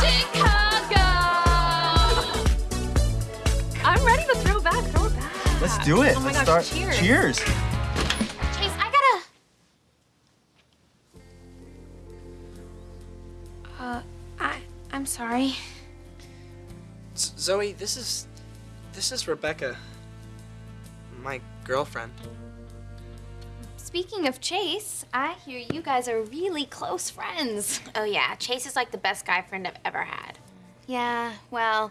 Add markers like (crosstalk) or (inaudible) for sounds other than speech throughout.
Chicago. I'm ready to throw back, throw back. Let's do it. Oh my Let's gosh, start. cheers. Cheers. Chase, I gotta. Uh, I I'm sorry. Z- Zoe, this is this is Rebecca, my girlfriend. Speaking of Chase, I hear you guys are really close friends. Oh yeah, Chase is like the best guy friend I've ever had. Yeah, well,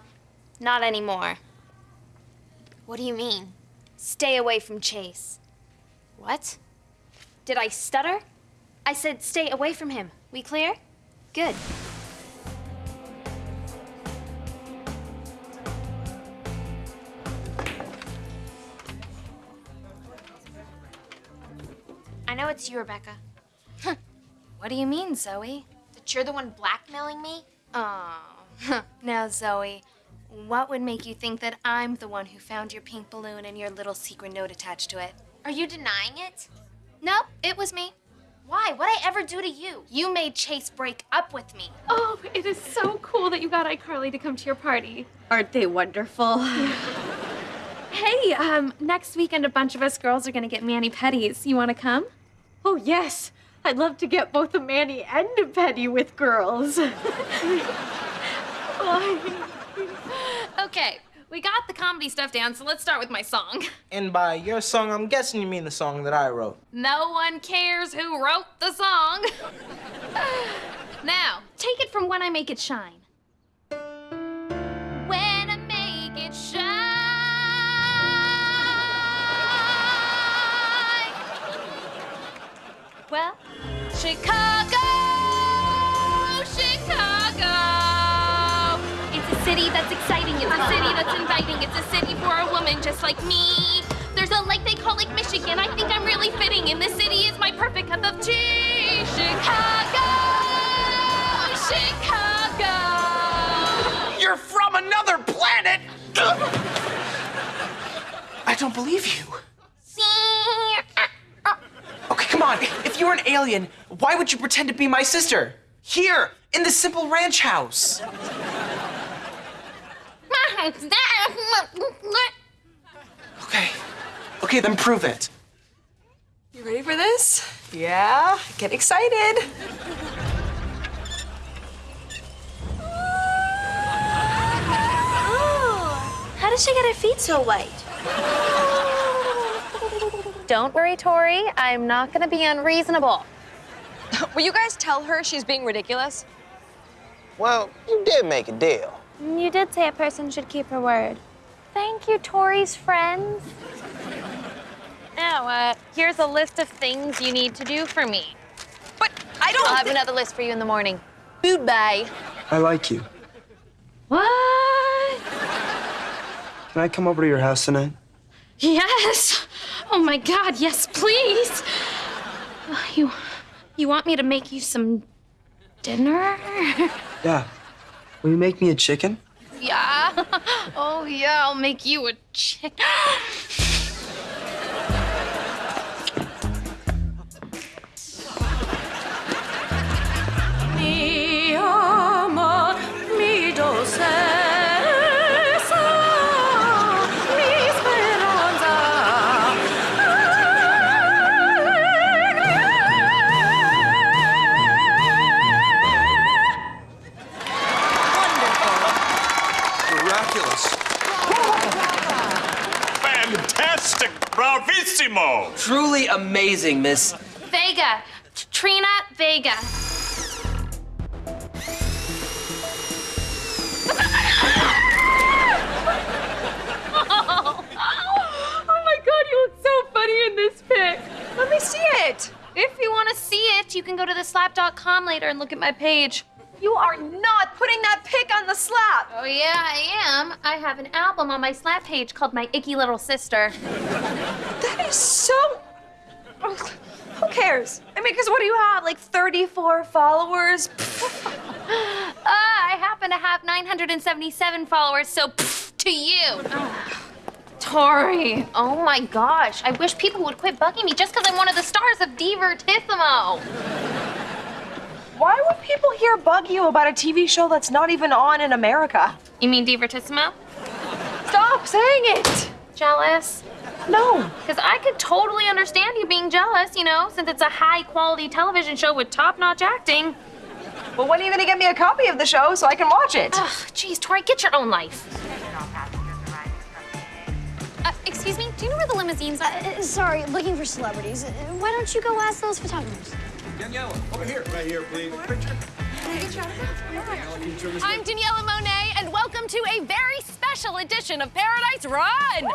not anymore. What do you mean? Stay away from Chase. What? Did I stutter? I said stay away from him. We clear? Good. It's you, Rebecca. what do you mean, Zoe? That you're the one blackmailing me? Oh, (laughs) now, Zoe, what would make you think that I'm the one who found your pink balloon and your little secret note attached to it? Are you denying it? No, it was me. Why? What'd I ever do to you? You made Chase break up with me. Oh, it is so cool that you got iCarly to come to your party. Aren't they wonderful? (laughs) Hey, um, next weekend a bunch of us girls are gonna get mani pedis. You wanna come? Oh, yes. I'd love to get both a Manny and a Petty with girls. (laughs) Okay, we got the comedy stuff down, so let's start with my song. And by your song, I'm guessing you mean the song that I wrote. No one cares who wrote the song. (laughs) now, take it from When I Make It Shine. Chicago, Chicago. It's a city that's exciting. It's a city that's inviting. It's a city for a woman just like me. There's a lake they call Lake Michigan. I think I'm really fitting in. This city is my perfect cup of tea. Chicago, Chicago. You're from another planet! (laughs) I don't believe you. Okay, come on. If you were an alien, why would you pretend to be my sister? Here, in the simple ranch house. Okay. Okay, then prove it. You ready for this? Yeah, get excited. How does she get her feet so white? Don't worry, Tori. I'm not gonna be unreasonable. (laughs) Will you guys tell her she's being ridiculous? Well, you did make a deal. You did say a person should keep her word. Thank you, Tori's friends. Now, uh, here's a list of things you need to do for me. But I don't. I'll have another list for you in the morning. Goodbye. I like you. What? Can I come over to your house tonight? Yes. Oh my God, yes, please. You, you want me to make you some dinner? (laughs) Yeah. Will you make me a chicken? Yeah. (laughs) Oh yeah, I'll make you a chicken. (gasps) (laughs) Bravissimo! Truly amazing, Miss. Vega, Trina Vega. (laughs) Oh my God, you look so funny in this pic. Let me see it. If you want to see it, you can go to theslap.com later and look at my page. You are not putting that pic on the slap. Oh yeah, I am. I have an album on my slap page called My Icky Little Sister. (laughs) That is so. Who cares? I mean, because what do you have? Like 34 followers? Ah, (laughs) I happen to have 977 followers, so to you. Tori. Oh my gosh. I wish people would quit bugging me just because I'm one of the stars of Divertissimo. Why would people here bug you about a TV show that's not even on in America? You mean Divertissimo? Stop saying it! Jealous? No. Because I could totally understand you being jealous, you know, since it's a high quality television show with top notch acting. Well, when are you gonna get me a copy of the show so I can watch it? Ugh, geez, Tori, get your own life. Uh, excuse me, do you know where the limousines are? Uh, sorry, looking for celebrities. Uh, Why don't you go ask those photographers? Daniella, over here. Right here, please. I'm Daniella Monet, and welcome to a very special edition of Paradise Run. (laughs)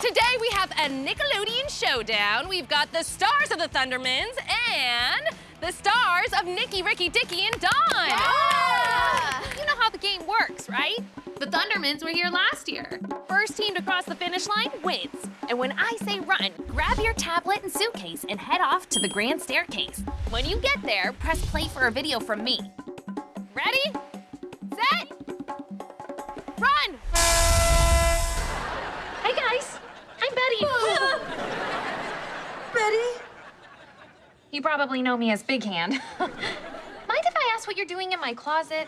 Today we have a Nickelodeon showdown. We've got the stars of the Thundermans and the stars of Nicky, Ricky, Dicky, and Dawn. Oh, you know how the game works, right? The Thundermans were here last year. First team to cross the finish line wins. And when I say run, grab your tablet and suitcase and head off to the grand staircase. When you get there, press play for a video from me. Ready? Set? Run! Hey guys, I'm Betty. (laughs) Betty? you probably know me as Big Hand. (laughs) Mind if I ask what you're doing in my closet?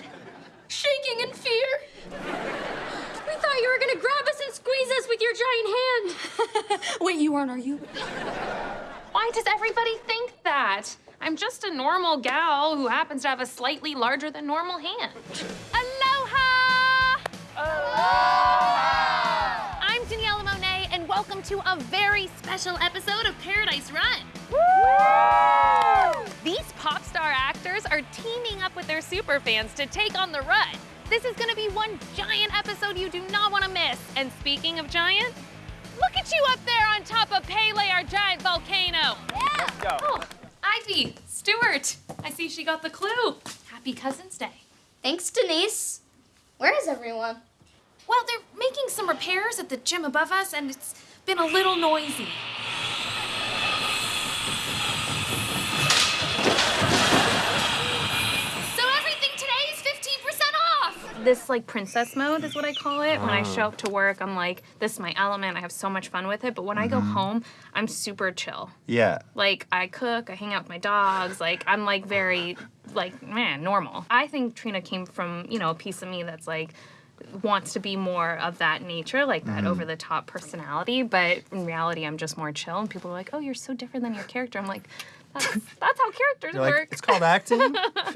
Shaking in fear. We thought you were gonna grab us and squeeze us with your giant hand. (laughs) Wait, you aren't, are you? Why does everybody think that? I'm just a normal gal who happens to have a slightly larger than normal hand. To a very special episode of Paradise Run. These pop star actors are teaming up with their super fans to take on the run. This is gonna be one giant episode you do not want to miss. And speaking of giant, look at you up there on top of Pele, our giant volcano. Yeah. Oh, Ivy, Stuart. I see she got the clue. Happy Cousin's Day. Thanks, Denise. Where is everyone? Well, they're making some repairs at the gym above us, and it's been a little noisy. So everything today is 15% off. This like princess mode is what I call it. When I oh. show up to work, I'm like, this is my element. I have so much fun with it. But when I go mm-hmm. home, I'm super chill. Yeah. Like I cook, I hang out with my dogs. Like I'm like very like man normal. I think Trina came from you know a piece of me that's like wants to be more of that nature, like that mm-hmm. over the top personality. But in reality, I'm just more chill. And people are like, oh, you're so different than your character. I'm like, that's that's how characters You're like, work. it's called acting. (laughs)